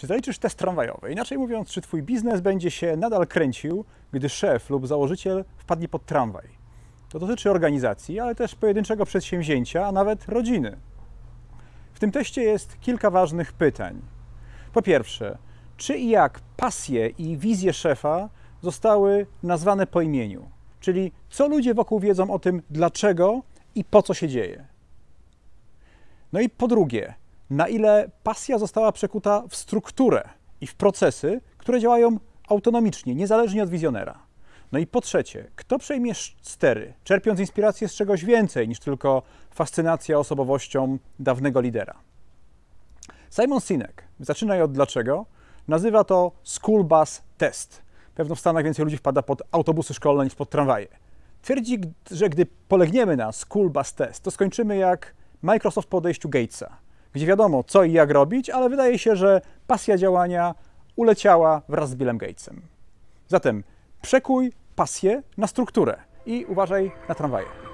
Czy zaliczysz test tramwajowy? Inaczej mówiąc, czy twój biznes będzie się nadal kręcił, gdy szef lub założyciel wpadnie pod tramwaj? To dotyczy organizacji, ale też pojedynczego przedsięwzięcia, a nawet rodziny. W tym teście jest kilka ważnych pytań. Po pierwsze, czy i jak pasje i wizje szefa zostały nazwane po imieniu? Czyli co ludzie wokół wiedzą o tym, dlaczego i po co się dzieje? No i po drugie, na ile pasja została przekuta w strukturę i w procesy, które działają autonomicznie, niezależnie od wizjonera. No i po trzecie, kto przejmie stery, czerpiąc inspirację z czegoś więcej niż tylko fascynacja osobowością dawnego lidera? Simon Sinek, zaczynaj od dlaczego, nazywa to school bus test. Pewno w Stanach więcej ludzi wpada pod autobusy szkolne niż pod tramwaje. Twierdzi, że gdy polegniemy na school bus test, to skończymy jak Microsoft po odejściu Gatesa, gdzie wiadomo co i jak robić, ale wydaje się, że pasja działania uleciała wraz z Billem Gatesem. Zatem przekuj pasję na strukturę i uważaj na tramwaje.